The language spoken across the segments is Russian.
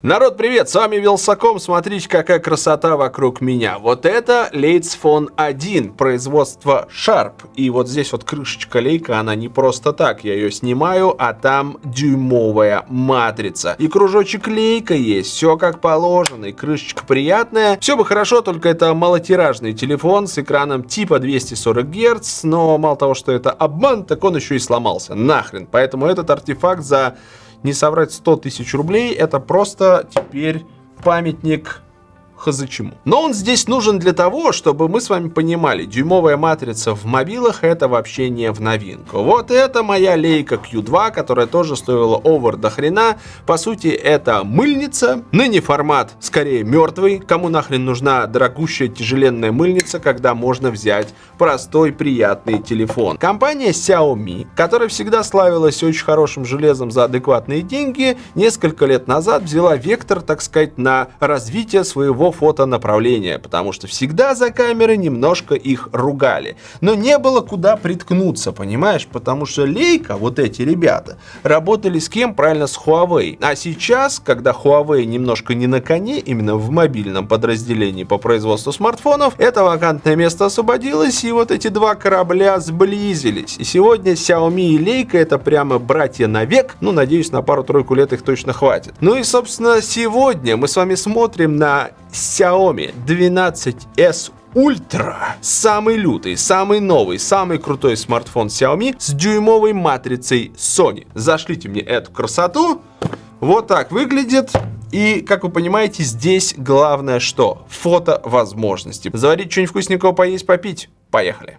Народ, привет! С вами Вилсаком. Смотрите, какая красота вокруг меня. Вот это Leitz Phone 1, производство Sharp. И вот здесь вот крышечка лейка, она не просто так. Я ее снимаю, а там дюймовая матрица. И кружочек лейка есть, все как положено, и крышечка приятная. Все бы хорошо, только это малотиражный телефон с экраном типа 240 Гц, но мало того, что это обман, так он еще и сломался. Нахрен. Поэтому этот артефакт за не соврать 100 тысяч рублей, это просто теперь памятник хз чему. Но он здесь нужен для того, чтобы мы с вами понимали, дюймовая матрица в мобилах это вообще не в новинку. Вот это моя лейка Q2, которая тоже стоила овер до хрена. По сути, это мыльница. Ныне формат скорее мертвый. Кому нахрен нужна дорогущая тяжеленная мыльница, когда можно взять простой приятный телефон. Компания Xiaomi, которая всегда славилась очень хорошим железом за адекватные деньги, несколько лет назад взяла вектор, так сказать, на развитие своего фотонаправления, потому что всегда за камеры немножко их ругали. Но не было куда приткнуться, понимаешь? Потому что Leica, вот эти ребята, работали с кем? Правильно, с Huawei. А сейчас, когда Huawei немножко не на коне, именно в мобильном подразделении по производству смартфонов, это вакантное место освободилось, и вот эти два корабля сблизились. И сегодня Xiaomi и Leica это прямо братья навек. Ну, надеюсь, на пару-тройку лет их точно хватит. Ну и, собственно, сегодня мы с вами смотрим на Xiaomi 12s Ultra. Самый лютый, самый новый, самый крутой смартфон Xiaomi с дюймовой матрицей Sony. Зашлите мне эту красоту. Вот так выглядит. И, как вы понимаете, здесь главное что? Фото возможности. Заварить что-нибудь вкусненького, поесть, попить. Поехали.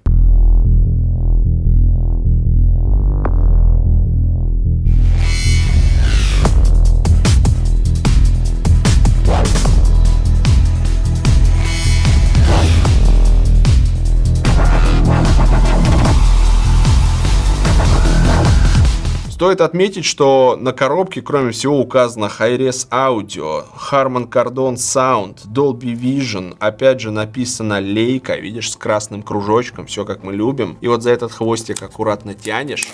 Стоит отметить, что на коробке, кроме всего, указано Hi-Res Audio, Harman Kardon Sound, Dolby Vision, опять же написано Leica, видишь, с красным кружочком, все как мы любим. И вот за этот хвостик аккуратно тянешь,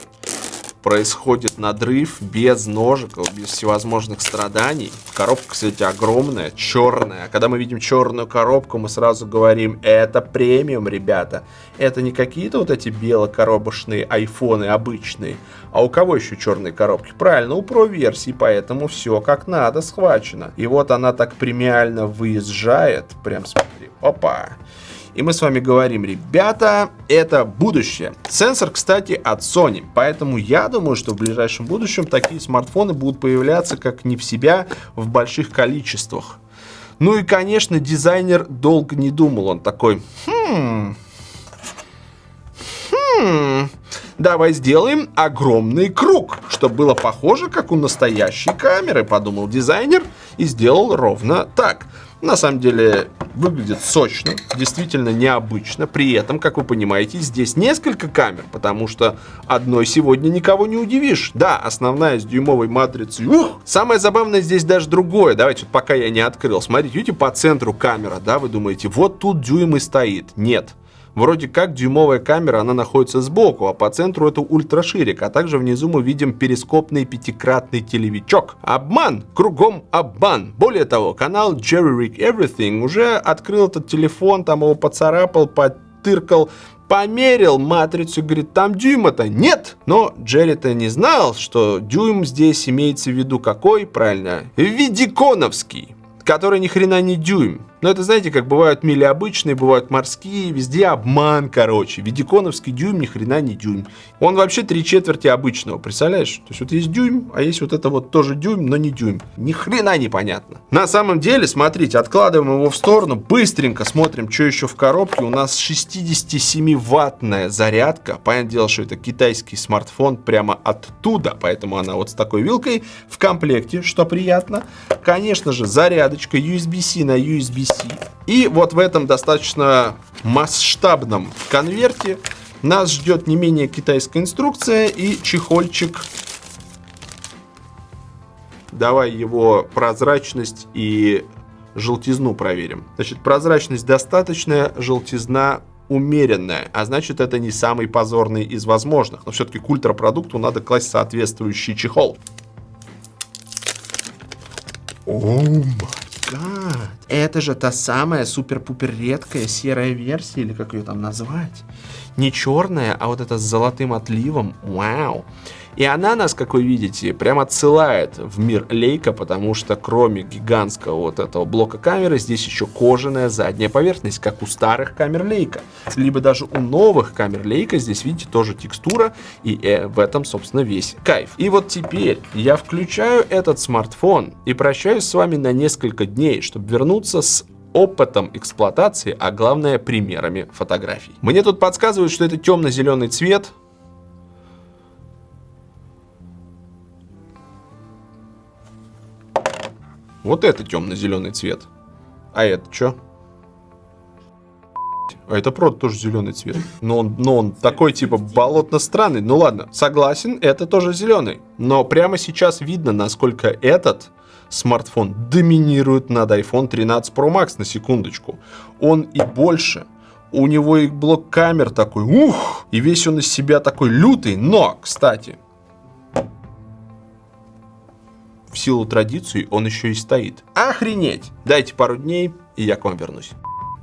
происходит надрыв без ножиков, без всевозможных страданий. Коробка, кстати, огромная, черная. А когда мы видим черную коробку, мы сразу говорим, это премиум, ребята. Это не какие-то вот эти белокоробочные айфоны обычные. А у кого еще черные коробки? Правильно, у Pro версии, поэтому все как надо схвачено. И вот она так премиально выезжает. Прям смотри, опа. И мы с вами говорим, ребята, это будущее. Сенсор, кстати, от Sony. Поэтому я думаю, что в ближайшем будущем такие смартфоны будут появляться как не в себя в больших количествах. Ну и, конечно, дизайнер долго не думал. Он такой, хм, хм, давай сделаем огромный круг, чтобы было похоже, как у настоящей камеры, подумал дизайнер и сделал ровно так. На самом деле выглядит сочно, действительно необычно. При этом, как вы понимаете, здесь несколько камер, потому что одной сегодня никого не удивишь. Да, основная с дюймовой матрицей. Ух! Самое забавное здесь даже другое. Давайте, вот пока я не открыл. Смотрите, видите, по центру камера, да, вы думаете, вот тут дюйм и стоит. Нет. Вроде как дюймовая камера, она находится сбоку, а по центру это ультраширик, а также внизу мы видим перископный пятикратный телевичок. Обман! Кругом обман! Более того, канал Jerry Rick Everything уже открыл этот телефон, там его поцарапал, потыркал, померил матрицу, говорит, там дюйма-то нет. Но Джерри-то не знал, что дюйм здесь имеется в виду какой, правильно, видиконовский, который ни хрена не дюйм. Но это, знаете, как бывают мили обычные, бывают морские, везде обман, короче. Видиконовский дюйм ни хрена не дюйм. Он вообще три четверти обычного, представляешь? То есть вот есть дюйм, а есть вот это вот тоже дюйм, но не дюйм. Ни хрена непонятно. На самом деле, смотрите, откладываем его в сторону, быстренько смотрим, что еще в коробке. У нас 67-ваттная зарядка. Понятное дело, что это китайский смартфон прямо оттуда, поэтому она вот с такой вилкой в комплекте, что приятно. Конечно же, зарядочка USB-C на USB-C и вот в этом достаточно масштабном конверте нас ждет не менее китайская инструкция и чехольчик. Давай его прозрачность и желтизну проверим. Значит, прозрачность достаточная, желтизна умеренная, а значит это не самый позорный из возможных. Но все-таки к ультрапродукту надо класть соответствующий чехол. О май гад. Это же та самая супер-пупер редкая серая версия, или как ее там назвать? Не черная, а вот эта с золотым отливом. Вау. И она нас, как вы видите, прям отсылает в мир Лейка, потому что кроме гигантского вот этого блока камеры, здесь еще кожаная задняя поверхность, как у старых камер Лейка. Либо даже у новых камер Лейка здесь, видите, тоже текстура, и э, в этом, собственно, весь кайф. И вот теперь я включаю этот смартфон и прощаюсь с вами на несколько дней, чтобы вернуться с опытом эксплуатации, а главное примерами фотографий. Мне тут подсказывают, что это темно-зеленый цвет, Вот это темно-зеленый цвет. А это что? А это правда тоже зеленый цвет. Но он, но он такой типа болотно-странный. Ну ладно, согласен, это тоже зеленый. Но прямо сейчас видно, насколько этот смартфон доминирует над iPhone 13 Pro Max на секундочку. Он и больше. У него и блок камер такой, ух, и весь он из себя такой лютый. Но, кстати, в силу традиций он еще и стоит. Охренеть! Дайте пару дней, и я к вам вернусь.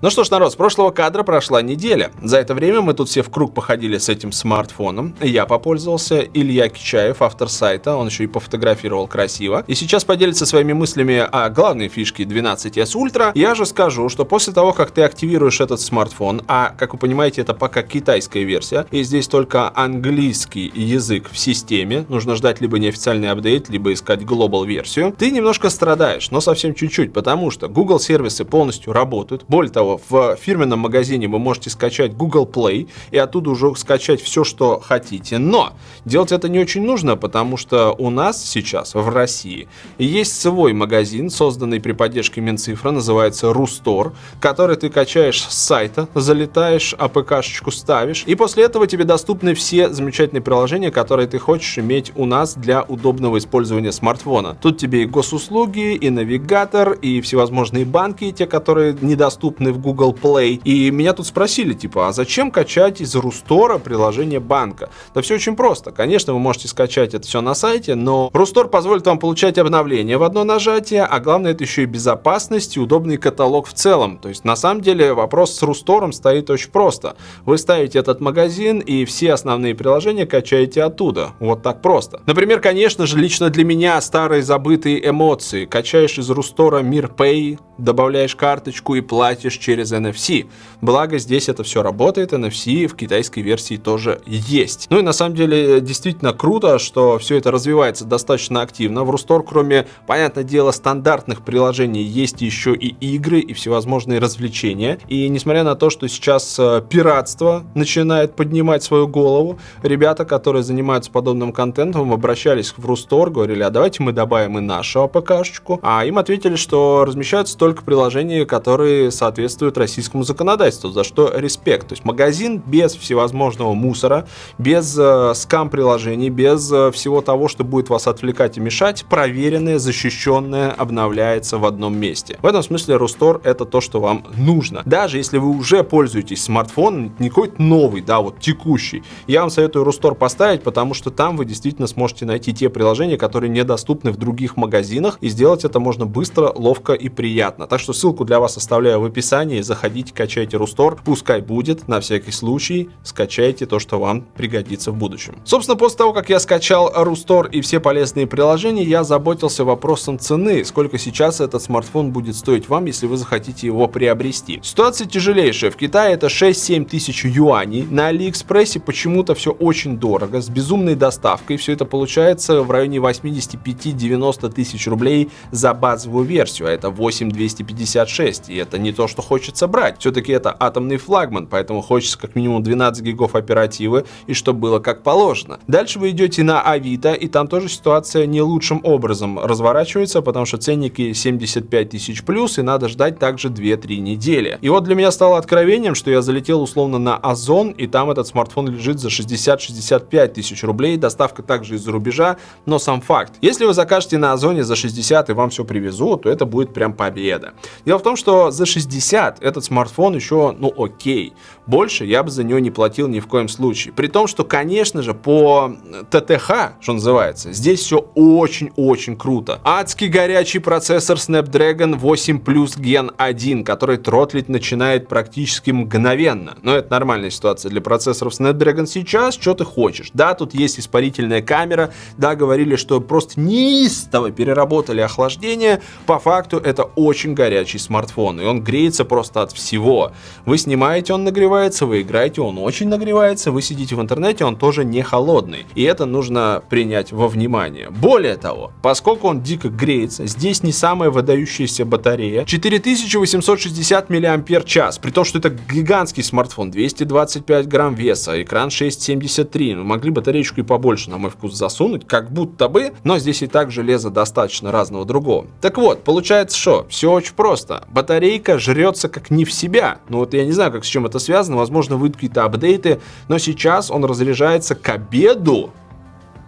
Ну что ж, народ, с прошлого кадра прошла неделя. За это время мы тут все в круг походили с этим смартфоном. Я попользовался, Илья Кичаев, автор сайта, он еще и пофотографировал красиво. И сейчас поделится своими мыслями о главной фишке 12s Ultra. Я же скажу, что после того, как ты активируешь этот смартфон, а, как вы понимаете, это пока китайская версия, и здесь только английский язык в системе, нужно ждать либо неофициальный апдейт, либо искать глобал версию, ты немножко страдаешь, но совсем чуть-чуть, потому что Google сервисы полностью работают. Более того, в фирменном магазине вы можете скачать Google Play и оттуда уже скачать все, что хотите. Но делать это не очень нужно, потому что у нас сейчас в России есть свой магазин, созданный при поддержке Минцифра, называется Рустор, который ты качаешь с сайта, залетаешь, АПК-шечку ставишь, и после этого тебе доступны все замечательные приложения, которые ты хочешь иметь у нас для удобного использования смартфона. Тут тебе и госуслуги, и навигатор, и всевозможные банки, те, которые недоступны в Google Play. И меня тут спросили, типа, а зачем качать из Рустора приложение банка? Да все очень просто. Конечно, вы можете скачать это все на сайте, но Рустор позволит вам получать обновления в одно нажатие, а главное, это еще и безопасность и удобный каталог в целом. То есть, на самом деле, вопрос с Рустором стоит очень просто. Вы ставите этот магазин и все основные приложения качаете оттуда. Вот так просто. Например, конечно же, лично для меня старые забытые эмоции. Качаешь из Рустора Мир Pay, добавляешь карточку и платишь через NFC. Благо здесь это все работает, NFC в китайской версии тоже есть. Ну и на самом деле действительно круто, что все это развивается достаточно активно. В Рустор, кроме, понятное дело, стандартных приложений, есть еще и игры и всевозможные развлечения. И несмотря на то, что сейчас э, пиратство начинает поднимать свою голову, ребята, которые занимаются подобным контентом, обращались в Рустор, говорили, а давайте мы добавим и нашу АПК-шечку. А им ответили, что размещаются только приложения, которые соответствуют российскому законодательству, за что респект. То есть магазин без всевозможного мусора, без э, скам-приложений, без э, всего того, что будет вас отвлекать и мешать, проверенное, защищенное, обновляется в одном месте. В этом смысле Рустор это то, что вам нужно. Даже если вы уже пользуетесь смартфоном, не какой-то новый, да, вот текущий, я вам советую Рустор поставить, потому что там вы действительно сможете найти те приложения, которые недоступны в других магазинах, и сделать это можно быстро, ловко и приятно. Так что ссылку для вас оставляю в описании, заходите, качайте Рустор, пускай будет, на всякий случай, скачайте то, что вам пригодится в будущем. Собственно, после того, как я скачал Рустор и все полезные приложения, я заботился вопросом цены, сколько сейчас этот смартфон будет стоить вам, если вы захотите его приобрести. Ситуация тяжелейшая, в Китае это 6-7 тысяч юаней, на Алиэкспрессе почему-то все очень дорого, с безумной доставкой, все это получается в районе 85-90 тысяч рублей за базовую версию, а это 8256, и это не то, что хочется брать. Все-таки это атомный флагман, поэтому хочется как минимум 12 гигов оперативы и чтобы было как положено. Дальше вы идете на Авито, и там тоже ситуация не лучшим образом разворачивается, потому что ценники 75 тысяч плюс, и надо ждать также 2-3 недели. И вот для меня стало откровением, что я залетел условно на Озон, и там этот смартфон лежит за 60-65 тысяч рублей, доставка также из-за рубежа, но сам факт. Если вы закажете на Озоне за 60 и вам все привезут, то это будет прям победа. Дело в том, что за 60 ребят, этот смартфон еще, ну окей, больше я бы за него не платил ни в коем случае. При том, что, конечно же, по ТТХ, что называется, здесь все очень-очень круто. Адский горячий процессор Snapdragon 8 Plus Gen 1, который тротлить начинает практически мгновенно. Но это нормальная ситуация для процессоров Snapdragon сейчас, что ты хочешь. Да, тут есть испарительная камера, да, говорили, что просто неистово переработали охлаждение. По факту это очень горячий смартфон, и он греется просто от всего. Вы снимаете, он нагревается, вы играете, он очень нагревается, вы сидите в интернете, он тоже не холодный. И это нужно принять во внимание. Более того, поскольку он дико греется, здесь не самая выдающаяся батарея. 4860 мАч, при том, что это гигантский смартфон, 225 грамм веса, экран 6,73. Ну, могли батареечку и побольше, на мой вкус, засунуть, как будто бы, но здесь и так железа достаточно разного другого. Так вот, получается что? Все очень просто. Батарейка жрется как не в себя. Ну вот я не знаю, как с чем это связано, возможно, выйдут какие-то апдейты, но сейчас он разряжается к обеду.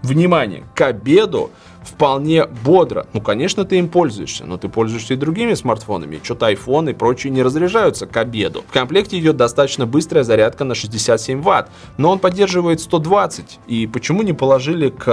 Внимание, к обеду вполне бодро. Ну, конечно, ты им пользуешься, но ты пользуешься и другими смартфонами. Что-то iPhone и прочие не разряжаются к обеду. В комплекте идет достаточно быстрая зарядка на 67 Вт, но он поддерживает 120. И почему не положили к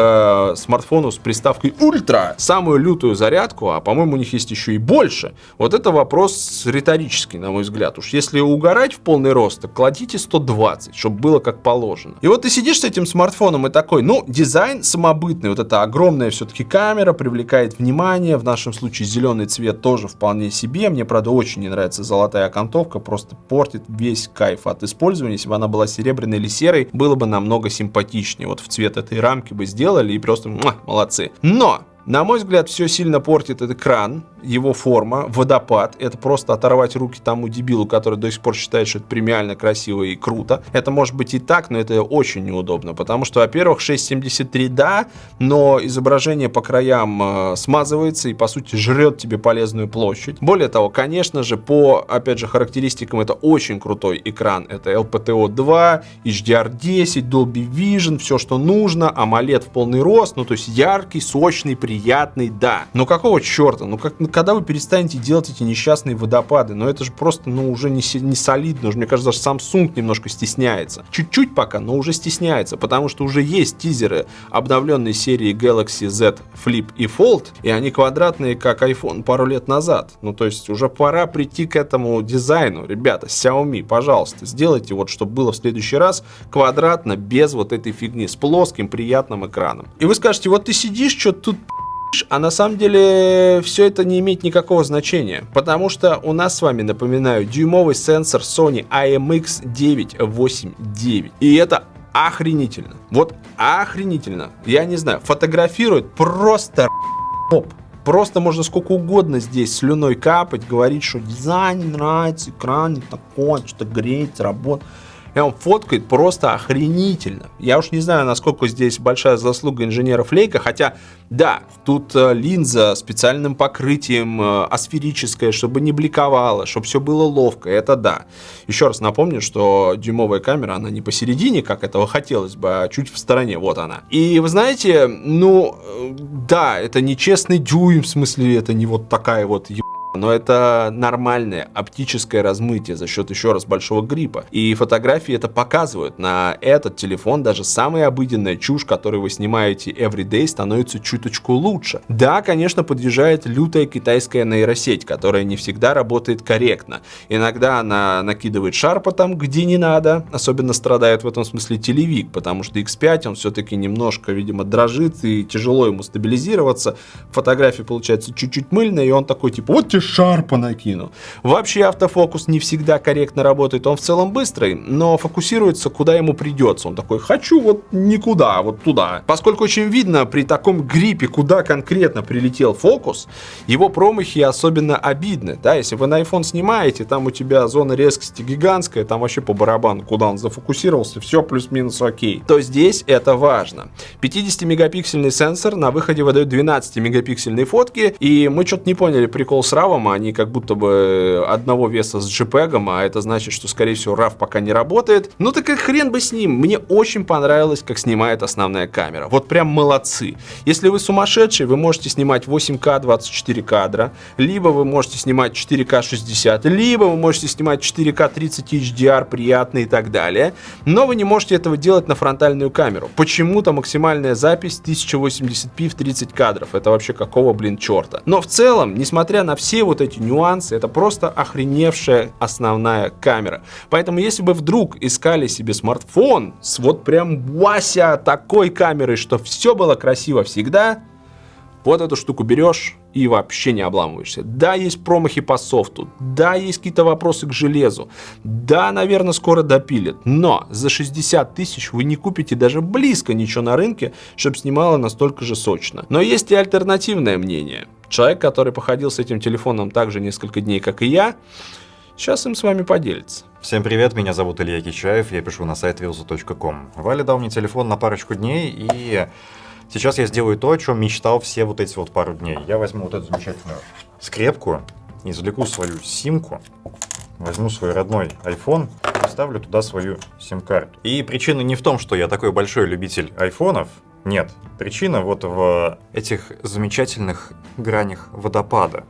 э, смартфону с приставкой Ультра самую лютую зарядку, а по-моему у них есть еще и больше? Вот это вопрос риторический, на мой взгляд. Уж если угорать в полный рост, то кладите 120, чтобы было как положено. И вот ты сидишь с этим смартфоном и такой, ну, дизайн самобытный, вот это огромное все-таки все-таки камера привлекает внимание. В нашем случае зеленый цвет тоже вполне себе. Мне, правда, очень не нравится золотая окантовка. Просто портит весь кайф от использования. Если бы она была серебряной или серой, было бы намного симпатичнее. Вот в цвет этой рамки бы сделали и просто муа, молодцы. Но на мой взгляд, все сильно портит этот экран, его форма, водопад. Это просто оторвать руки тому дебилу, который до сих пор считает, что это премиально красиво и круто. Это может быть и так, но это очень неудобно, потому что, во-первых, 6.73 да, но изображение по краям э, смазывается и, по сути, жрет тебе полезную площадь. Более того, конечно же, по, опять же, характеристикам это очень крутой экран. Это LPTO 2, HDR10, Dolby Vision, все, что нужно, AMOLED в полный рост, ну, то есть яркий, сочный, приятный приятный, да. Но какого черта? Ну, как, ну когда вы перестанете делать эти несчастные водопады? Ну, это же просто, ну, уже не, не солидно. Уже, мне кажется, даже Samsung немножко стесняется. Чуть-чуть пока, но уже стесняется, потому что уже есть тизеры обновленной серии Galaxy Z Flip и Fold, и они квадратные, как iPhone пару лет назад. Ну, то есть уже пора прийти к этому дизайну. Ребята, Xiaomi, пожалуйста, сделайте вот, чтобы было в следующий раз квадратно, без вот этой фигни, с плоским приятным экраном. И вы скажете, вот ты сидишь, что тут а на самом деле все это не имеет никакого значения, потому что у нас с вами, напоминаю, дюймовый сенсор Sony IMX989. И это охренительно. Вот охренительно. Я не знаю, фотографирует просто топ. Просто можно сколько угодно здесь слюной капать, говорить, что дизайн не нравится, экран не такой, что-то греет, работает. И он фоткает просто охренительно. Я уж не знаю, насколько здесь большая заслуга инженеров Лейка, хотя, да, тут э, линза специальным покрытием э, асферическая, чтобы не бликовала, чтобы все было ловко, это да. Еще раз напомню, что дюймовая камера, она не посередине, как этого хотелось бы, а чуть в стороне, вот она. И вы знаете, ну, э, да, это не честный дюйм, в смысле, это не вот такая вот но это нормальное оптическое размытие за счет еще раз большого гриппа. И фотографии это показывают. На этот телефон даже самая обыденная чушь, которую вы снимаете everyday, становится чуточку лучше. Да, конечно, подъезжает лютая китайская нейросеть, которая не всегда работает корректно. Иногда она накидывает шарпа там, где не надо. Особенно страдает в этом смысле телевик, потому что X5 он все-таки немножко, видимо, дрожит и тяжело ему стабилизироваться. Фотография получается чуть-чуть мыльная, и он такой типа, вот тебе шарпа накину. Вообще автофокус не всегда корректно работает, он в целом быстрый, но фокусируется куда ему придется. Он такой, хочу вот никуда, вот туда. Поскольку очень видно при таком гриппе, куда конкретно прилетел фокус, его промахи особенно обидны. Да, если вы на iPhone снимаете, там у тебя зона резкости гигантская, там вообще по барабану, куда он зафокусировался, все плюс-минус окей. То здесь это важно. 50-мегапиксельный сенсор на выходе выдает 12-мегапиксельные фотки, и мы что-то не поняли прикол с RAW RAW, они как будто бы одного веса с JPEG, а это значит, что, скорее всего, RAW пока не работает. Ну так и хрен бы с ним. Мне очень понравилось, как снимает основная камера. Вот прям молодцы. Если вы сумасшедший, вы можете снимать 8К 24 кадра, либо вы можете снимать 4К 60, либо вы можете снимать 4К 30 HDR, приятно и так далее. Но вы не можете этого делать на фронтальную камеру. Почему-то максимальная запись 1080p в 30 кадров. Это вообще какого, блин, черта. Но в целом, несмотря на все вот эти нюансы, это просто охреневшая основная камера. Поэтому если бы вдруг искали себе смартфон с вот прям Вася такой камерой, что все было красиво всегда, вот эту штуку берешь и вообще не обламываешься. Да, есть промахи по софту, да, есть какие-то вопросы к железу, да, наверное, скоро допилят, но за 60 тысяч вы не купите даже близко ничего на рынке, чтобы снимало настолько же сочно. Но есть и альтернативное мнение. Человек, который походил с этим телефоном так же несколько дней, как и я, сейчас им с вами поделится. Всем привет, меня зовут Илья Кичаев, я пишу на сайт wheels.com. Валя дал мне телефон на парочку дней и Сейчас я сделаю то, о чем мечтал все вот эти вот пару дней. Я возьму вот эту замечательную скрепку, извлеку свою симку, возьму свой родной iPhone и вставлю туда свою сим-карту. И причина не в том, что я такой большой любитель айфонов, нет. Причина вот в этих замечательных гранях водопада.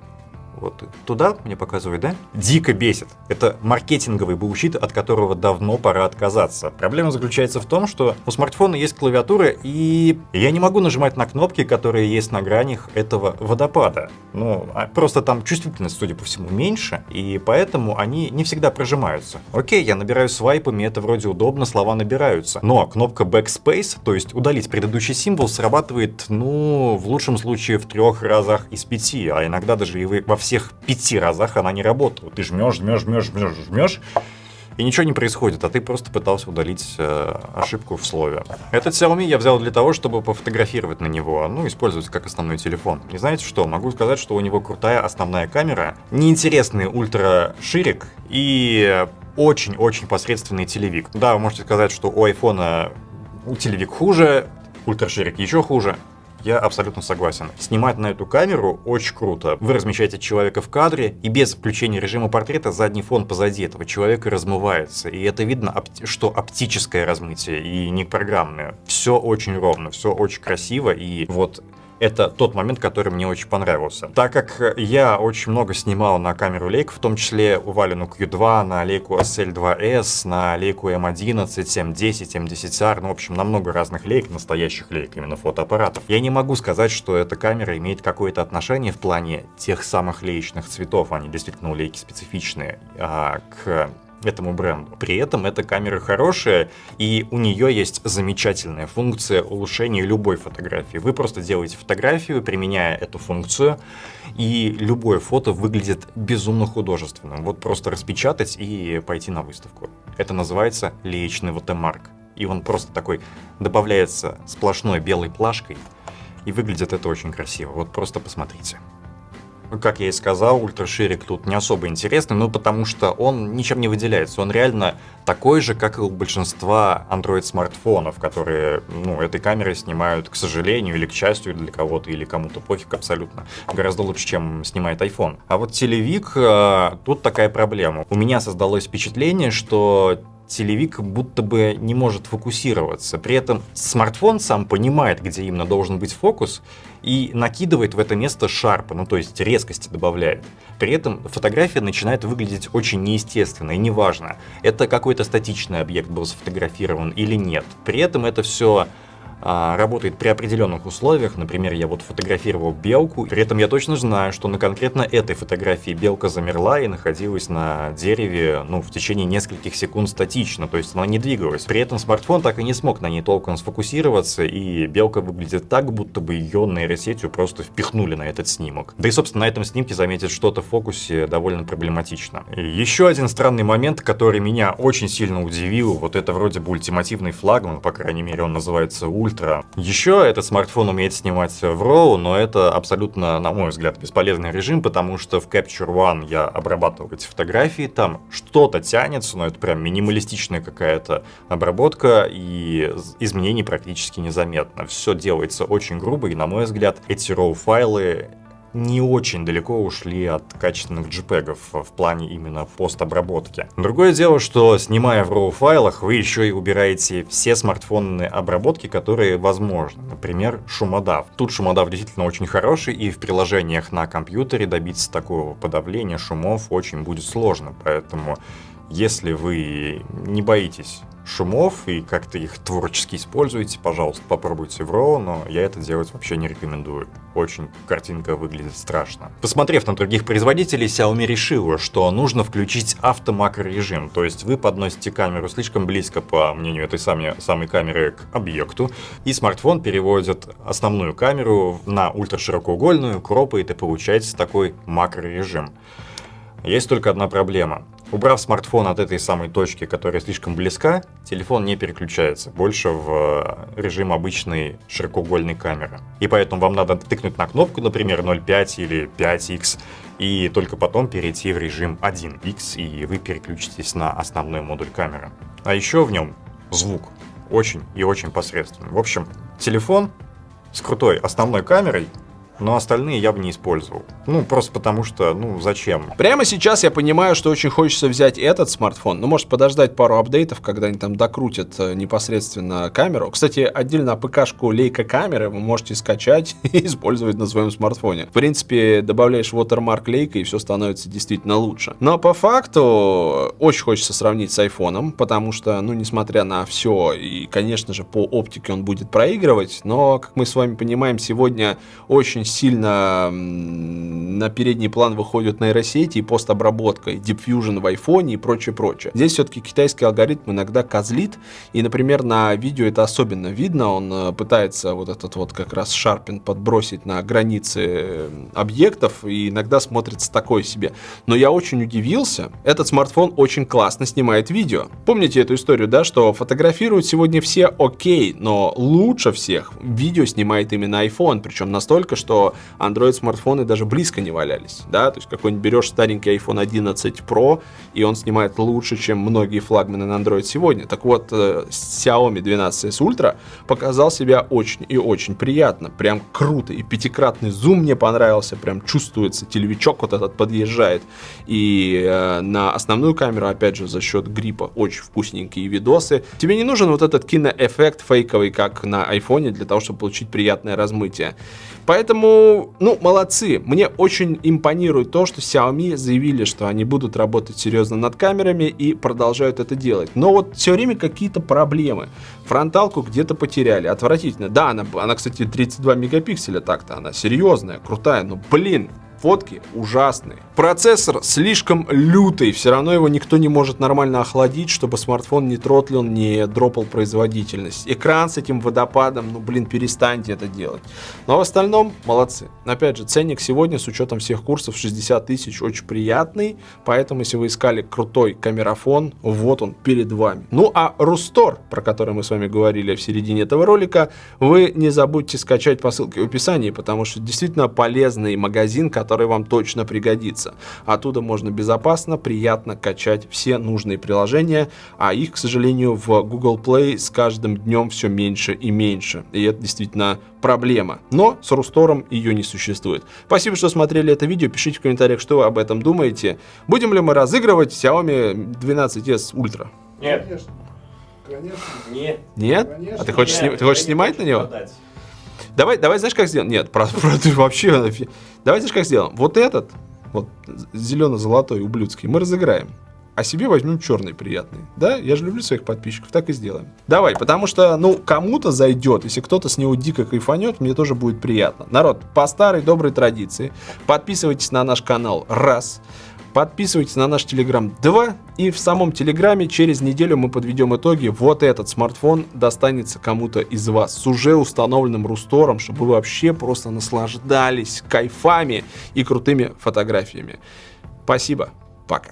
Вот туда мне показывает, да? Дико бесит. Это маркетинговый bullshit, от которого давно пора отказаться. Проблема заключается в том, что у смартфона есть клавиатура, и я не могу нажимать на кнопки, которые есть на гранях этого водопада. Ну, а просто там чувствительность, судя по всему, меньше, и поэтому они не всегда прожимаются. Окей, я набираю свайпами, это вроде удобно, слова набираются. Но кнопка Backspace, то есть удалить предыдущий символ, срабатывает, ну, в лучшем случае в трех разах из пяти, а иногда даже и во всех всех пяти разах она не работала. Ты жмешь, жмешь, жмешь, жмешь, жмешь, и ничего не происходит, а ты просто пытался удалить э, ошибку в слове. Этот Xiaomi я взял для того, чтобы пофотографировать на него, ну, использовать как основной телефон. И знаете что, могу сказать, что у него крутая основная камера, неинтересный ультра ширик и очень-очень посредственный телевик. Да, вы можете сказать, что у айфона телевик хуже, ультраширик еще хуже. Я абсолютно согласен. Снимать на эту камеру очень круто. Вы размещаете человека в кадре, и без включения режима портрета задний фон позади этого человека размывается. И это видно, что оптическое размытие и не программное. Все очень ровно, все очень красиво, и вот это тот момент, который мне очень понравился. Так как я очень много снимал на камеру лейк, в том числе у Валину Q2, на лейку SL2S, на лейку M11, M10, M10R, ну, в общем, на много разных лейк, настоящих лейк, именно фотоаппаратов. Я не могу сказать, что эта камера имеет какое-то отношение в плане тех самых леечных цветов, они действительно у лейки специфичные, а, к этому бренду. При этом эта камера хорошая, и у нее есть замечательная функция улучшения любой фотографии. Вы просто делаете фотографию, применяя эту функцию, и любое фото выглядит безумно художественным. Вот просто распечатать и пойти на выставку. Это называется леечный watermark. И он просто такой добавляется сплошной белой плашкой, и выглядит это очень красиво. Вот просто посмотрите как я и сказал, ультраширик тут не особо интересный, ну потому что он ничем не выделяется. Он реально такой же, как и у большинства Android-смартфонов, которые, ну, этой камерой снимают, к сожалению, или к счастью для кого-то, или кому-то пофиг абсолютно. Гораздо лучше, чем снимает iPhone. А вот телевик, э, тут такая проблема. У меня создалось впечатление, что телевик будто бы не может фокусироваться. При этом смартфон сам понимает, где именно должен быть фокус, и накидывает в это место шарпа, ну то есть резкости добавляет. При этом фотография начинает выглядеть очень неестественно, и неважно, это какой-то статичный объект был сфотографирован или нет. При этом это все работает при определенных условиях. Например, я вот фотографировал белку, при этом я точно знаю, что на конкретно этой фотографии белка замерла и находилась на дереве ну, в течение нескольких секунд статично, то есть она не двигалась. При этом смартфон так и не смог на ней толком сфокусироваться, и белка выглядит так, будто бы ее нейросетью просто впихнули на этот снимок. Да и, собственно, на этом снимке заметить что-то в фокусе довольно проблематично. И еще один странный момент, который меня очень сильно удивил, вот это вроде бы ультимативный флагман, по крайней мере он называется Ульт, ультра. Еще этот смартфон умеет снимать в RAW, но это абсолютно, на мой взгляд, бесполезный режим, потому что в Capture One я обрабатываю эти фотографии, там что-то тянется, но это прям минималистичная какая-то обработка, и изменений практически незаметно. Все делается очень грубо, и, на мой взгляд, эти RAW-файлы не очень далеко ушли от качественных JPEG в плане именно постобработки. Другое дело, что снимая в RAW файлах, вы еще и убираете все смартфонные обработки, которые возможны. Например, шумодав. Тут шумодав действительно очень хороший, и в приложениях на компьютере добиться такого подавления шумов очень будет сложно. Поэтому если вы не боитесь шумов и как-то их творчески используете, пожалуйста, попробуйте в RAW, но я это делать вообще не рекомендую. Очень картинка выглядит страшно. Посмотрев на других производителей, Xiaomi решила, что нужно включить автомакрорежим, то есть вы подносите камеру слишком близко, по мнению этой самой, самой камеры, к объекту, и смартфон переводит основную камеру на ультраширокоугольную, кропает и получается такой макрорежим. Есть только одна проблема. Убрав смартфон от этой самой точки, которая слишком близка, телефон не переключается больше в э, режим обычной широкоугольной камеры. И поэтому вам надо тыкнуть на кнопку, например, 0.5 или 5x, и только потом перейти в режим 1x, и вы переключитесь на основной модуль камеры. А еще в нем звук очень и очень посредственный. В общем, телефон с крутой основной камерой но остальные я бы не использовал. Ну, просто потому что, ну, зачем? Прямо сейчас я понимаю, что очень хочется взять этот смартфон, ну, может подождать пару апдейтов, когда они там докрутят э, непосредственно камеру. Кстати, отдельно АПК-шку лейка камеры вы можете скачать и использовать на своем смартфоне. В принципе, добавляешь watermark лейка и все становится действительно лучше. Но по факту очень хочется сравнить с айфоном, потому что, ну, несмотря на все, и, конечно же, по оптике он будет проигрывать, но, как мы с вами понимаем, сегодня очень сильно на передний план выходят нейросети и постобработка, и Deep Fusion в iPhone и прочее, прочее. Здесь все-таки китайский алгоритм иногда козлит, и, например, на видео это особенно видно, он э, пытается вот этот вот как раз шарпин подбросить на границы объектов, и иногда смотрится такое себе. Но я очень удивился, этот смартфон очень классно снимает видео. Помните эту историю, да, что фотографируют сегодня все окей, но лучше всех видео снимает именно iPhone, причем настолько, что Android смартфоны даже близко не валялись, да, то есть какой-нибудь берешь старенький iPhone 11 Pro, и он снимает лучше, чем многие флагманы на Android сегодня. Так вот, э, Xiaomi 12s Ultra показал себя очень и очень приятно, прям круто, и пятикратный зум мне понравился, прям чувствуется, телевичок вот этот подъезжает, и э, на основную камеру, опять же, за счет гриппа очень вкусненькие видосы. Тебе не нужен вот этот киноэффект фейковый, как на iPhone, для того, чтобы получить приятное размытие. Поэтому, ну, молодцы. Мне очень импонирует то, что Xiaomi заявили, что они будут работать серьезно над камерами и продолжают это делать. Но вот все время какие-то проблемы. Фронталку где-то потеряли. Отвратительно. Да, она, она кстати, 32 мегапикселя так-то. Она серьезная, крутая. Но, блин, фотки ужасные. Процессор слишком лютый, все равно его никто не может нормально охладить, чтобы смартфон не тротлил, не дропал производительность. Экран с этим водопадом, ну блин, перестаньте это делать. Но в остальном молодцы. Опять же, ценник сегодня с учетом всех курсов 60 тысяч очень приятный, поэтому если вы искали крутой камерафон, вот он перед вами. Ну а Рустор, про который мы с вами говорили в середине этого ролика, вы не забудьте скачать по ссылке в описании, потому что действительно полезный магазин, который который вам точно пригодится. Оттуда можно безопасно, приятно качать все нужные приложения, а их, к сожалению, в Google Play с каждым днем все меньше и меньше. И это действительно проблема. Но с Рустором ее не существует. Спасибо, что смотрели это видео. Пишите в комментариях, что вы об этом думаете. Будем ли мы разыгрывать Xiaomi 12s Ultra? Нет. Конечно. Конечно. Нет. Нет? Конечно. А ты хочешь, Нет, сни... ты хочешь снимать на него? Подать. Давай, давай, знаешь, как сделаем? Нет, про, ты вообще... Давай, знаешь, как сделаем? Вот этот, вот зелено-золотой, ублюдский, мы разыграем. А себе возьмем черный приятный. Да? Я же люблю своих подписчиков, так и сделаем. Давай, потому что, ну, кому-то зайдет, если кто-то с него дико кайфанет, мне тоже будет приятно. Народ, по старой доброй традиции, подписывайтесь на наш канал. Раз. Подписывайтесь на наш Телеграм 2. И в самом Телеграме через неделю мы подведем итоги. Вот этот смартфон достанется кому-то из вас с уже установленным рустором, чтобы вы вообще просто наслаждались кайфами и крутыми фотографиями. Спасибо. Пока.